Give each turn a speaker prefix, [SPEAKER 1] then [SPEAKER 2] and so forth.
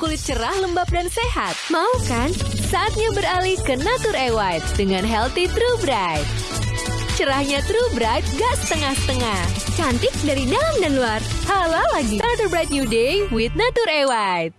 [SPEAKER 1] kulit cerah, lembab, dan sehat. Mau kan? Saatnya beralih ke Natur E White dengan Healthy True Bright. Cerahnya True Bright gak setengah-setengah. Cantik dari dalam dan luar. Halal lagi. Natur Bright New Day with Natur E White.